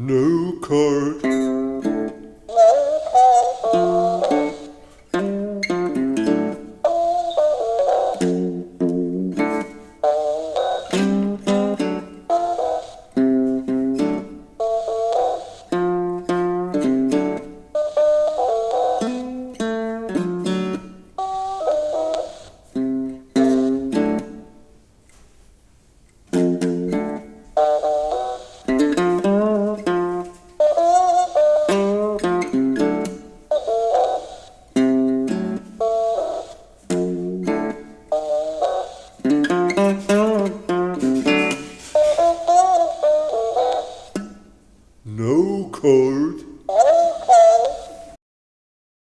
No card. no cold